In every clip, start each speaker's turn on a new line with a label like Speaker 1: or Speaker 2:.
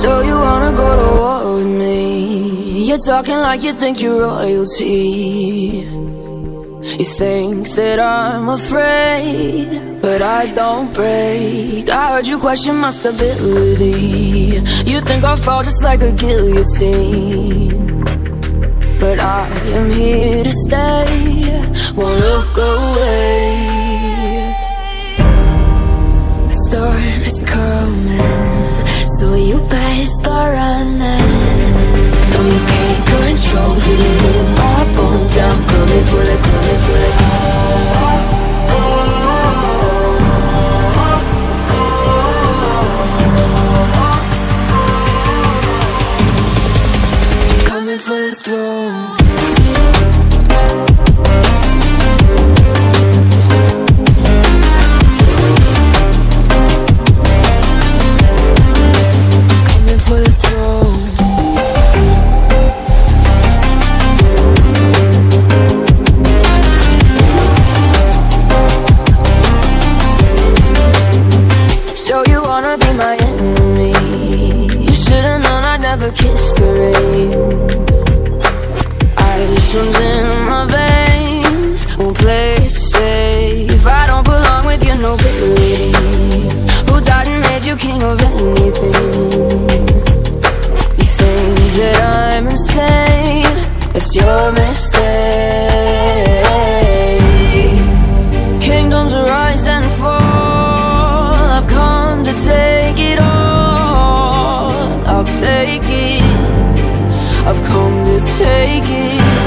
Speaker 1: So you wanna go to war with me? You're talking like you think you're royalty. You think that I'm afraid But I don't break. I heard you question my stability. You think I'll fall just like a guillotine. But I am here to stay. Won't look kiss the rain. Ice runs in take it I've come to take it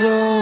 Speaker 1: through